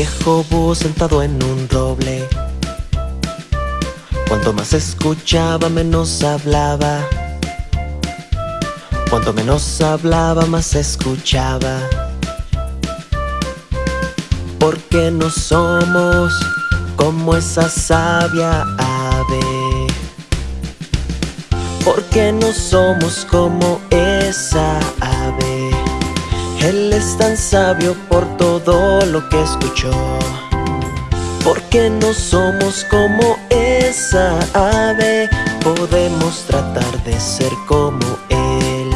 viejo búho sentado en un roble. Cuanto más escuchaba, menos hablaba. Cuanto menos hablaba, más escuchaba. Porque no somos como esa sabia ave. Porque no somos como esa ave. Él es tan sabio por todo lo que escuchó. Porque no somos como esa ave, podemos tratar de ser como él.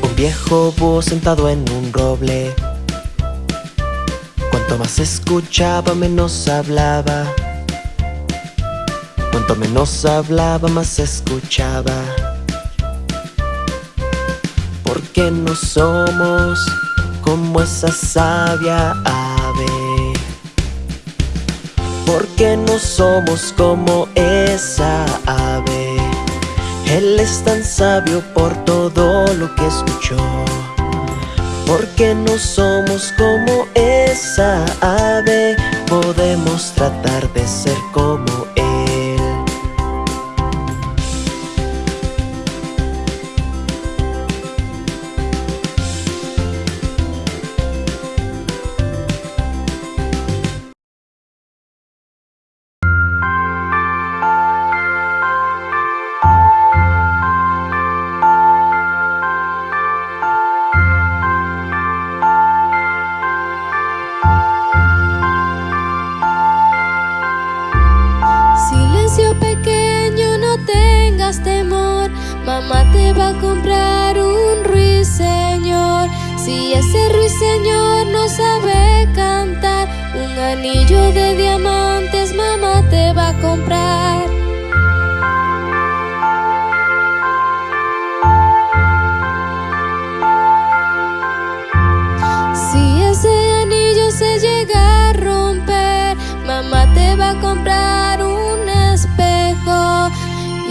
Un viejo búho sentado en un roble Cuanto más escuchaba, menos hablaba. Cuanto menos hablaba, más escuchaba. Porque no somos como esa sabia ave. Porque no somos como esa ave. Él es tan sabio por todo lo que escuchó. Porque no somos como esa ave. Podemos tratar de ser como Si ese anillo se llega a romper, mamá te va a comprar un espejo.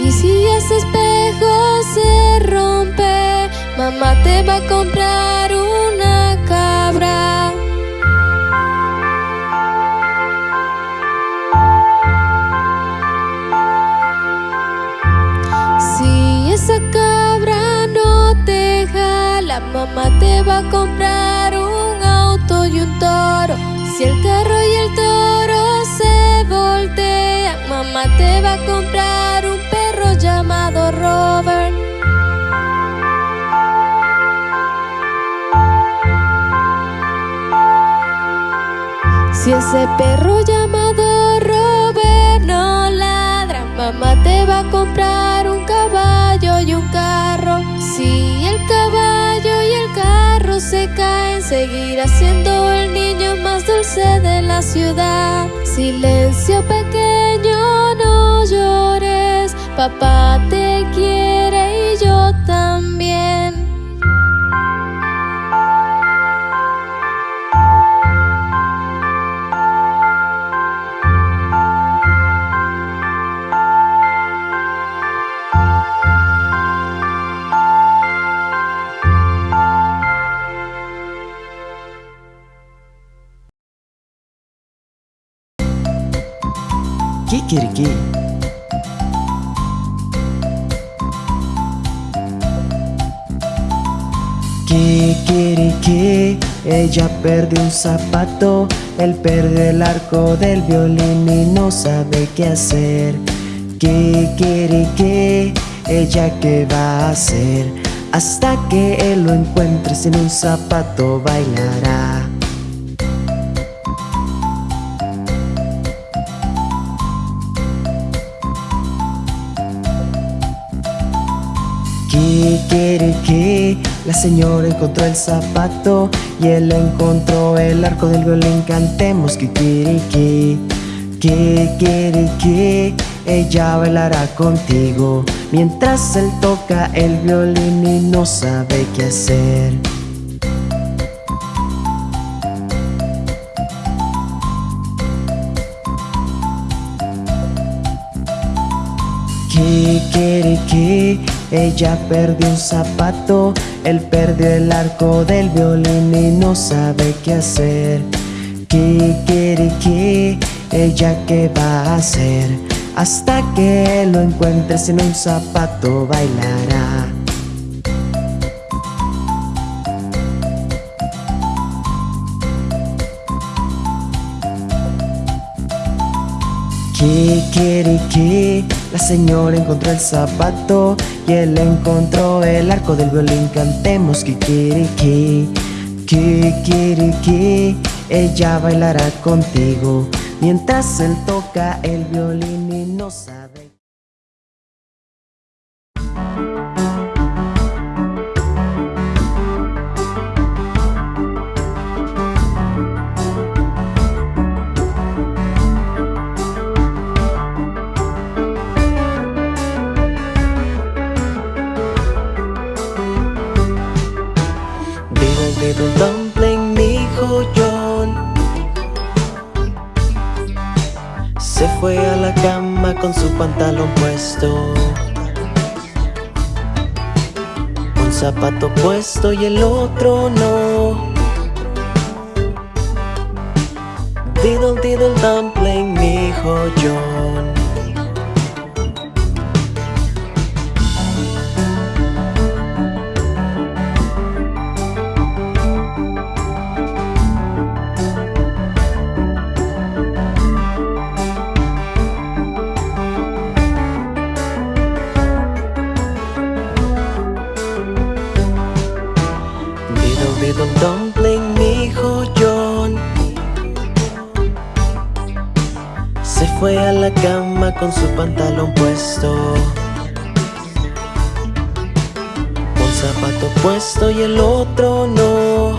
Y si ese espejo se rompe, mamá te va a comprar esa cabra no te jala, mamá te va a comprar un auto y un toro. Si el carro y el toro se voltean, mamá te va a comprar un perro llamado Robert. Si ese perro llamado Robert no ladra, mamá te va a comprar y un carro. Si el caballo y el carro se caen, seguirá siendo el niño más dulce de la ciudad. Silencio pequeño, no llores, papá te quiere y yo también. Kikiriki, ella perdió un zapato, él perdió el arco del violín y no sabe qué hacer. Kikiriki, ella qué va a hacer, hasta que él lo encuentre sin un zapato bailará. La señora encontró el zapato y él encontró el arco del violín. Cantemos Kikiriki, Kikiriki, ella bailará contigo mientras él toca el violín y no sabe qué hacer. Kikiriki, ella perdió un zapato Él perdió el arco del violín y no sabe qué hacer. Kikiriki, ella qué va a hacer Hasta que lo encuentre sin un zapato bailará. Kikiriki, la señora encontró el zapato y él encontró el arco del violín. Cantemos Kikiriki, Kikiriki, ella bailará contigo mientras él toca el violín y no sabe. Pantalón puesto. Un zapato puesto y el otro no. Diddle diddle dumpling, mi hijo John diddle dumpling, mi hijo John. Se fue a la cama con su pantalón puesto Un zapato puesto y el otro no.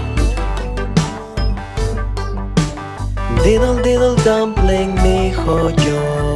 Diddle diddle dumpling, mi hijo John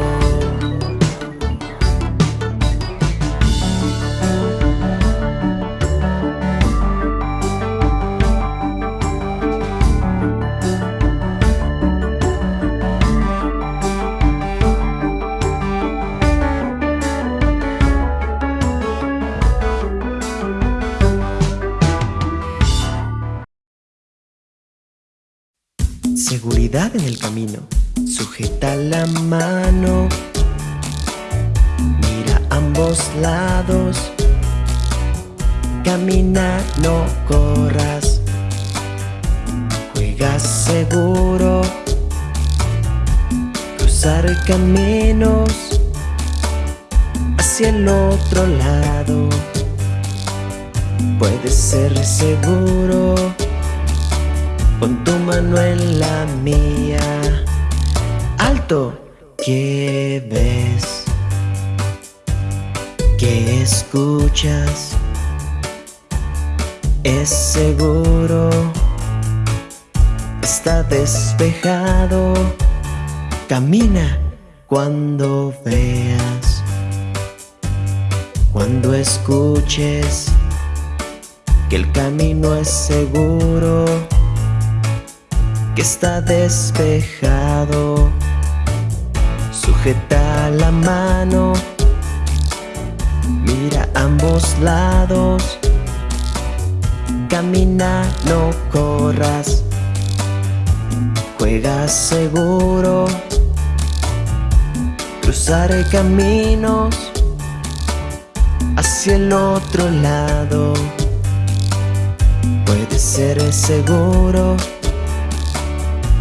Sujeta la mano. Mira ambos lados. Camina, no corras. Juega seguro. Cruzar caminos hacia el otro lado. Puedes ser seguro. Pon tu mano en la mía. Alto, ¿qué ves? ¿Qué escuchas? Es seguro. Está despejado. Camina cuando veas. Cuando escuches que el camino es seguro que está despejado. Sujeta la mano, mira ambos lados. Camina, no corras. Juega seguro. Cruzar caminos hacia el otro lado. Puede ser seguro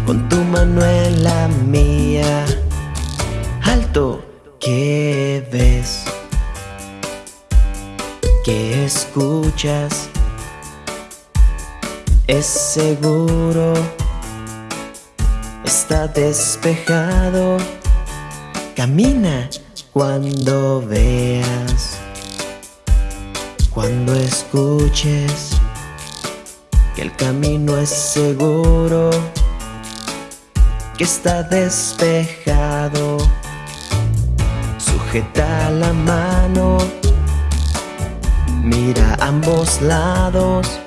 con tu mano en la mía. Alto, ¿qué ves? ¿Qué escuchas? Es seguro, está despejado. Camina cuando veas, cuando escuches que el camino es seguro está despejado. Sujeta la mano, mira ambos lados.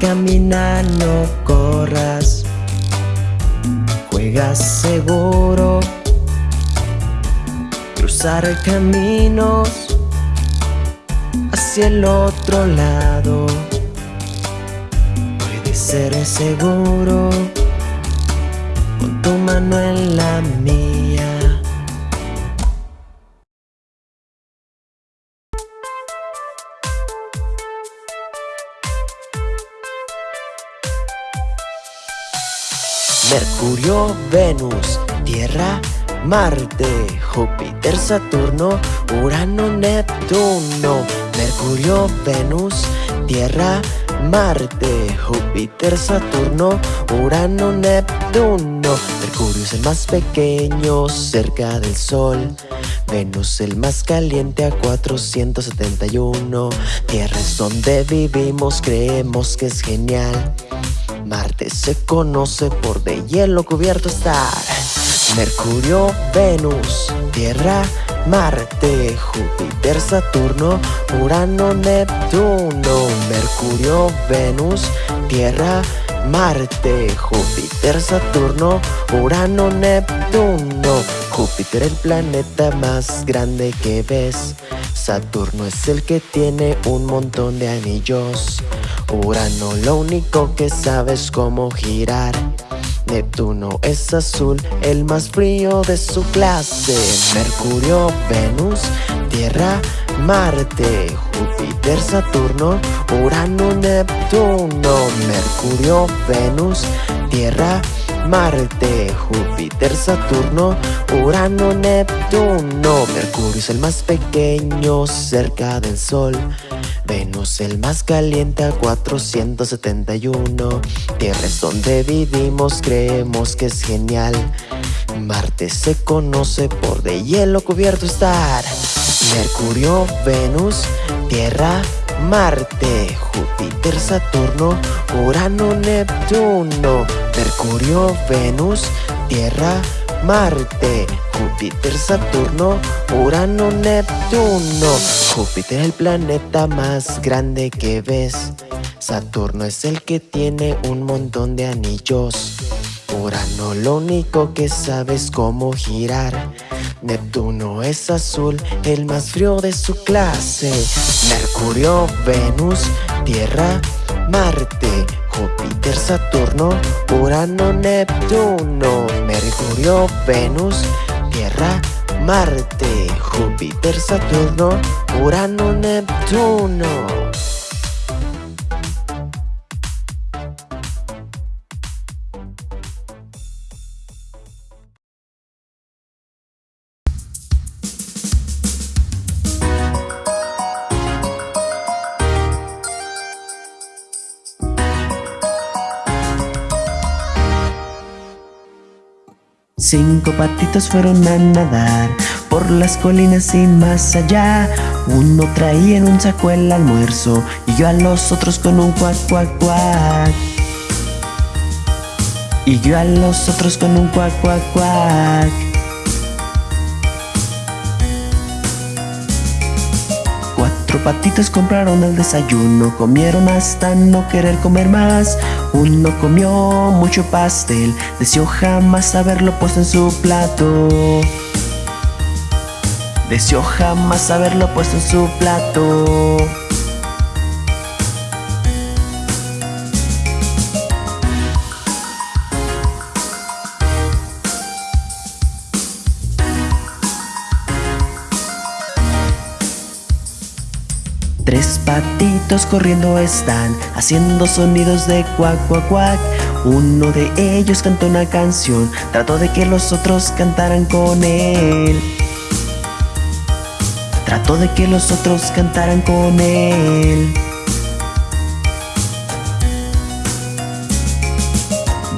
Camina, no corras. Juega seguro. cruzar caminos hacia el otro lado. Puede ser seguro con tu mano en la mía. Mercurio, Venus, Tierra, Marte, Júpiter, Saturno, Urano, Neptuno, Mercurio, Venus, Tierra, Marte, Júpiter, Saturno, Urano, Neptuno. Mercurio es el más pequeño cerca del Sol. Venus el más caliente a 471. Tierra es donde vivimos, creemos que es genial. Marte se conoce por de hielo cubierto estar. Mercurio, Venus, Tierra, Marte, Júpiter, Saturno, Urano, Neptuno, Mercurio, Venus, Tierra, Marte, Júpiter, Saturno, Urano, Neptuno. Júpiter el planeta más grande que ves. Saturno es el que tiene un montón de anillos. Urano lo único que sabe es cómo girar. Neptuno es azul, el más frío de su clase. Mercurio, Venus, Tierra, Marte, Júpiter, Saturno, Urano, Neptuno. Mercurio, Venus, Tierra, Marte, Júpiter, Saturno, Urano, Neptuno. Mercurio es el más pequeño cerca del Sol. Venus el más caliente a 471 Tierra es donde vivimos, creemos que es genial. Marte se conoce por de hielo cubierto estar. Mercurio, Venus, Tierra, Marte, Júpiter, Saturno, Urano, Neptuno. Mercurio, Venus, Tierra, Marte, Júpiter, Saturno, Urano, Neptuno. Júpiter el planeta más grande que ves. Saturno es el que tiene un montón de anillos. Urano lo único que sabe es cómo girar. Neptuno es azul, el más frío de su clase. Mercurio, Venus, Tierra, Marte, Júpiter, Saturno, Urano, Neptuno, Mercurio, Venus, Tierra, Marte, Júpiter, Saturno, Urano, Neptuno. Cinco patitos fueron a nadar por las colinas y más allá. Uno traía en un saco el almuerzo y yo a los otros con un cuac, cuac, cuac. Y yo a los otros con un cuac, cuac, cuac. Cuatro patitos compraron el desayuno, comieron hasta no querer comer más. Uno comió mucho pastel, deseó jamás haberlo puesto en su plato. Deseó jamás haberlo puesto en su plato. Patitos corriendo están, haciendo sonidos de cuac, cuac, cuac. Uno de ellos cantó una canción, trató de que los otros cantaran con él. Trató de que los otros cantaran con él.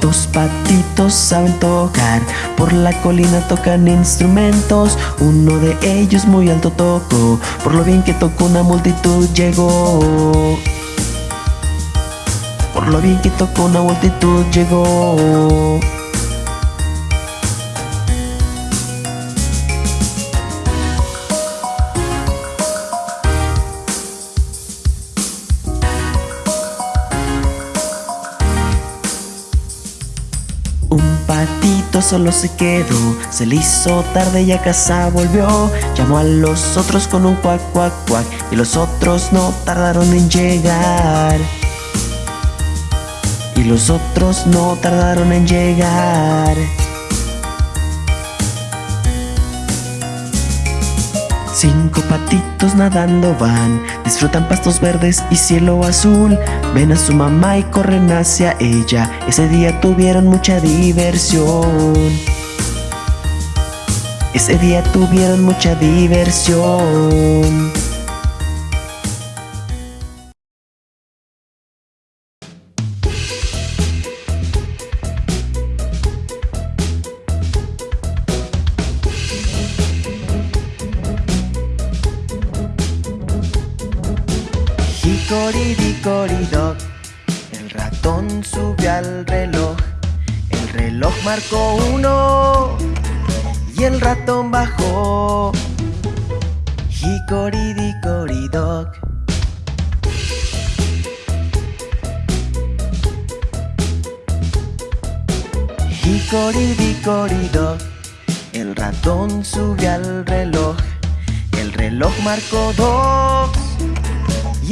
Dos patitos saben tocar, por la colina tocan instrumentos. Uno de ellos muy alto tocó, por lo bien que tocó una multitud llegó. Por lo bien que tocó una multitud llegó. Solo se quedó. Se le hizo tarde y a casa volvió. Llamó a los otros con un cuac, cuac, cuac Y los otros no tardaron en llegar. Y los otros no tardaron en llegar Cinco patitos nadando van, disfrutan pastos verdes y cielo azul. Ven a su mamá y corren hacia ella. Ese día tuvieron mucha diversión. Ese día tuvieron mucha diversión. Hickory el ratón subió al reloj. El reloj marcó uno y el ratón bajó. Hickory dickory doc. Hickory dickory doc, el ratón subió al reloj. El reloj marcó dos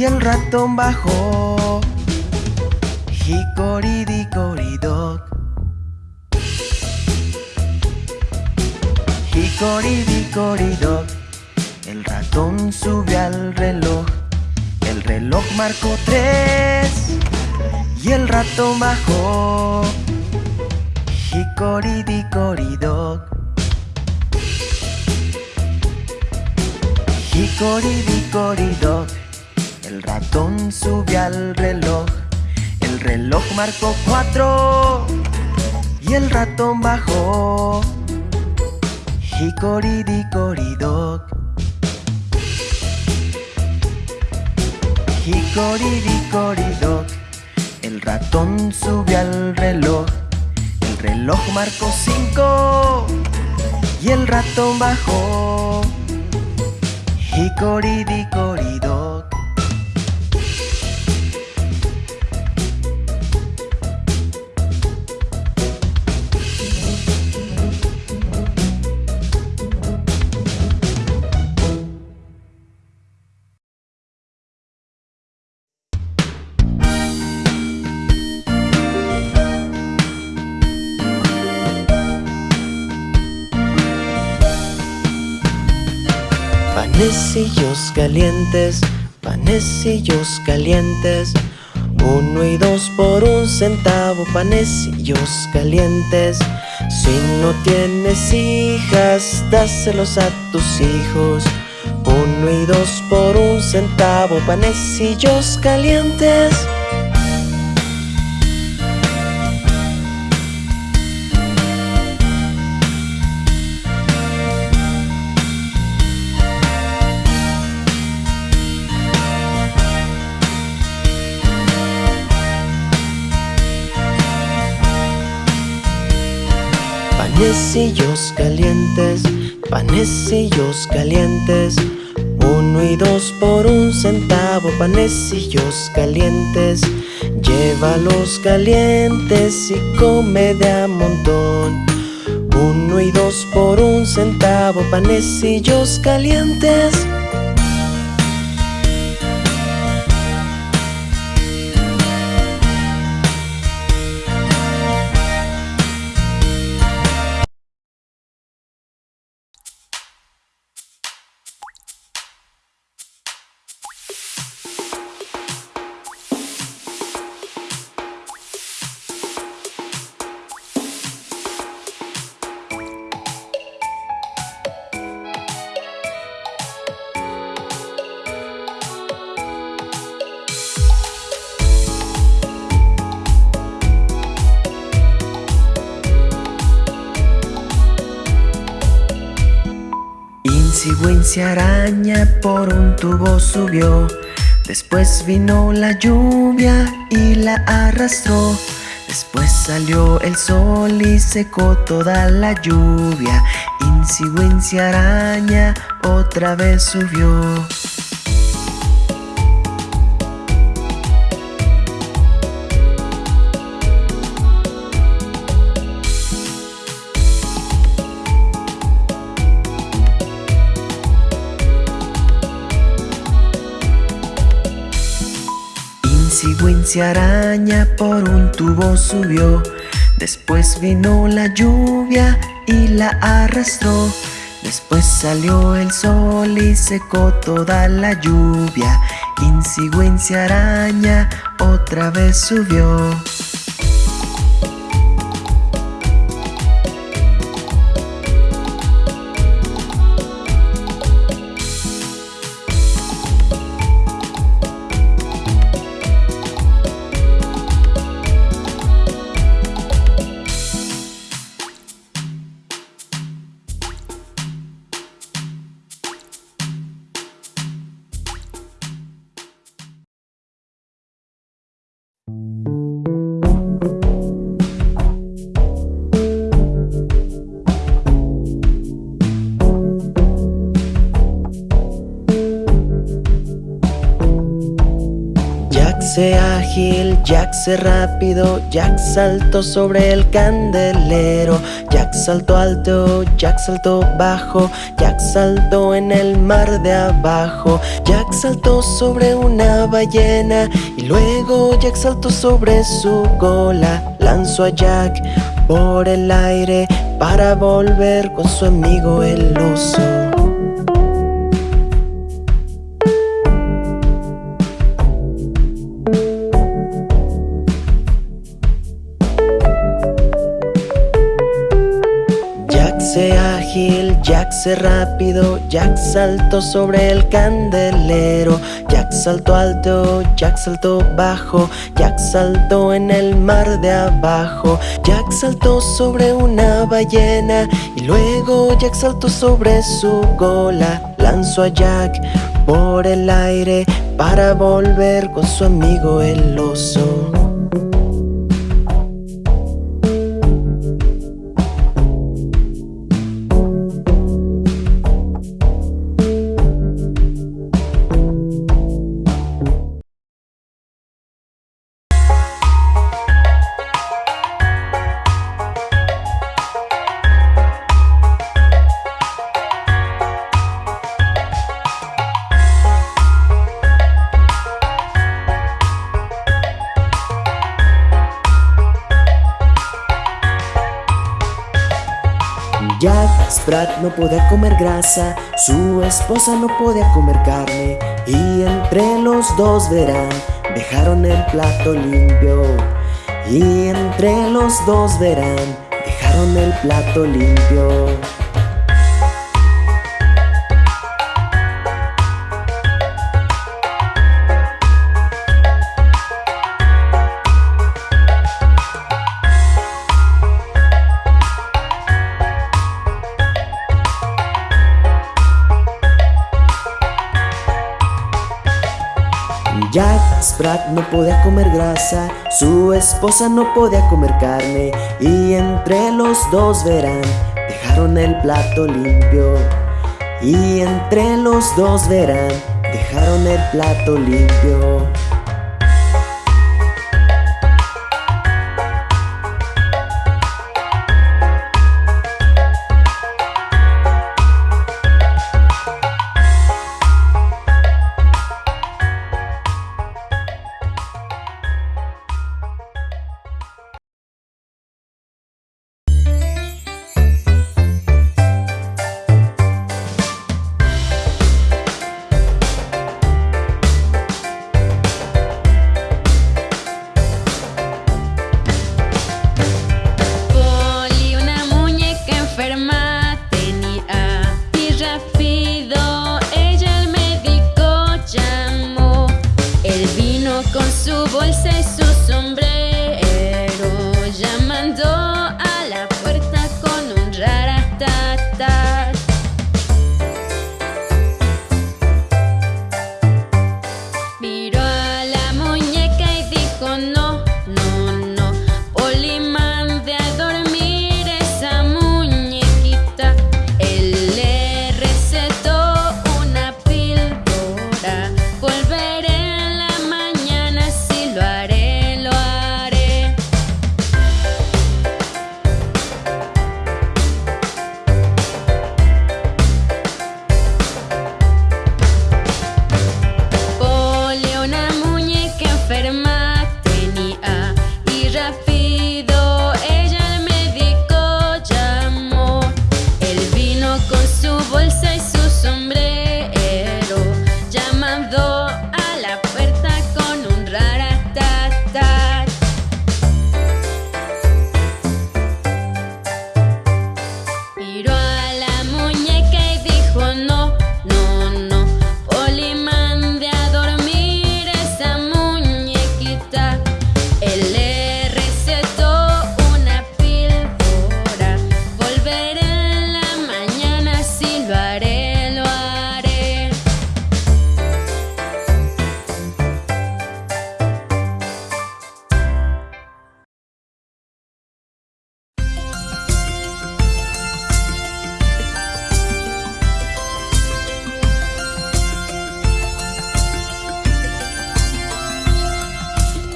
y el ratón bajó. Hickory dickory doc. Hickory dickory doc. El ratón subió al reloj. El reloj marcó tres y el ratón bajó. Hickory dickory El ratón subió al reloj. El reloj marcó cuatro. Y el ratón bajó. Hickory dickory doc Hickory dickory doc El ratón subió al reloj. El reloj marcó cinco. Y el ratón bajó. Hickory Panecillos calientes, panecillos calientes. Uno y dos por un centavo, panecillos calientes. Si no tienes hijas, dáselos a tus hijos. Uno y dos por un centavo, panecillos calientes Panecillos calientes, panecillos calientes. Uno y dos por un centavo, panecillos calientes. Llévalos calientes y come de a montón. Uno y dos por un centavo, panecillos calientes Wincy araña por un tubo subió. Después vino la lluvia y la arrastró. Después salió el sol y secó toda la lluvia. Wincy araña otra vez subió Wincy araña por un tubo subió. Después vino la lluvia y la arrastró. Después salió el sol y secó toda la lluvia. Wincy araña otra vez subió Jack se rápido, Jack saltó sobre el candelero, Jack saltó alto, Jack saltó bajo, Jack saltó en el mar de abajo, Jack saltó sobre una ballena y luego Jack saltó sobre su cola, lanzó a Jack por el aire para volver con su amigo el oso. Rápido, Jack saltó sobre el candelero. Jack saltó alto, Jack saltó bajo. Jack saltó en el mar de abajo. Jack saltó sobre una ballena Y luego Jack saltó sobre su cola Lanzó a Jack por el aire Para volver con su amigo el oso comer grasa, su esposa no podía comer carne y entre los dos verán, dejaron el plato limpio y entre los dos verán, dejaron el plato limpio. No podía comer grasa, su esposa no podía comer carne y entre los dos verán, dejaron el plato limpio. Y entre los dos verán, dejaron el plato limpio.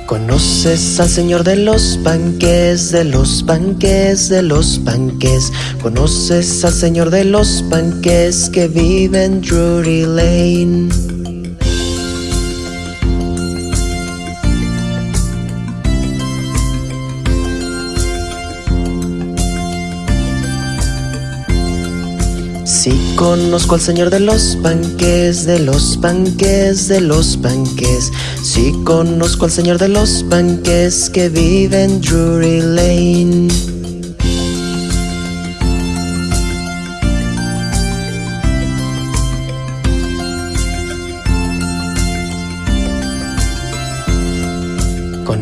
Conoces al señor de los panques, de los panques, de los panques. Conoces al señor de los panques que vive en Drury Lane. Sí conozco al señor de los panques, de los panques, de los panques. Sí conozco al señor de los panques que vive en Drury Lane.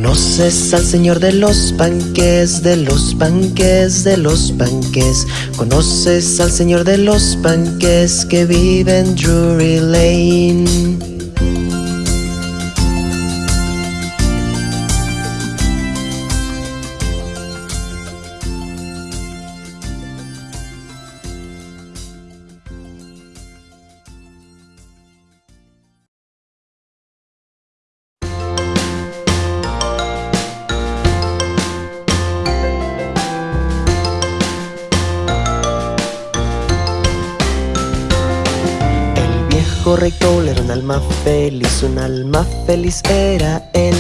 Conoces al señor de los panques, de los panques, de los panques. Conoces al señor de los panques que vive en Drury Lane. Feliz, un alma feliz era él.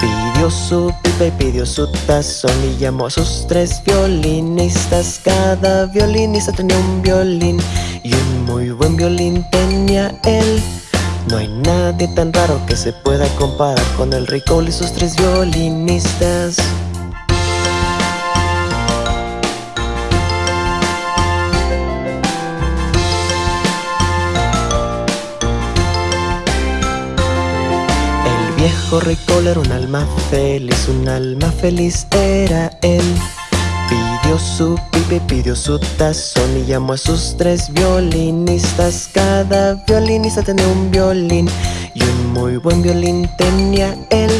Pidió su pipa y pidió su tazón y llamó a sus tres violinistas. Cada violinista tenía un violín y un muy buen violín tenía él. No hay nadie tan raro que se pueda comparar con el rey Cole y sus tres violinistas. Cole era un alma feliz, un alma feliz era él. Pidió su pipa y pidió su tazón y llamó a sus tres violinistas. Cada violinista tenía un violín y un muy buen violín tenía él.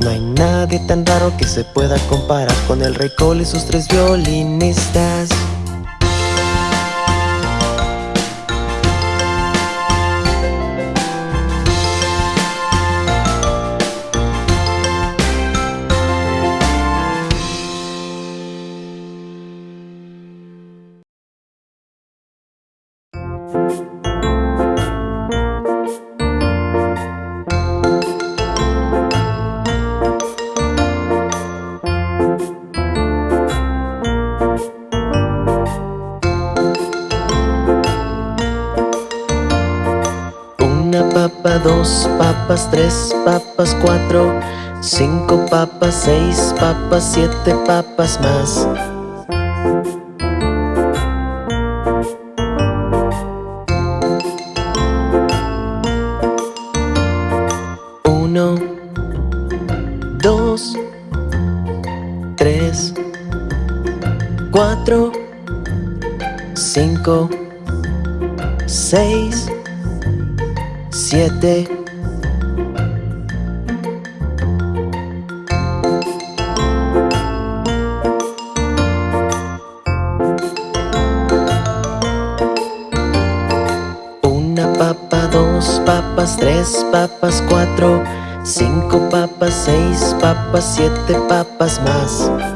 No hay nadie tan raro que se pueda comparar con el rey Cole y sus tres violinistas. Dos papas, tres papas, cuatro, cinco papas, seis papas, siete papas más. Uno, dos, tres, cuatro, cinco, papas, cuatro, cinco papas, seis papas, siete papas más.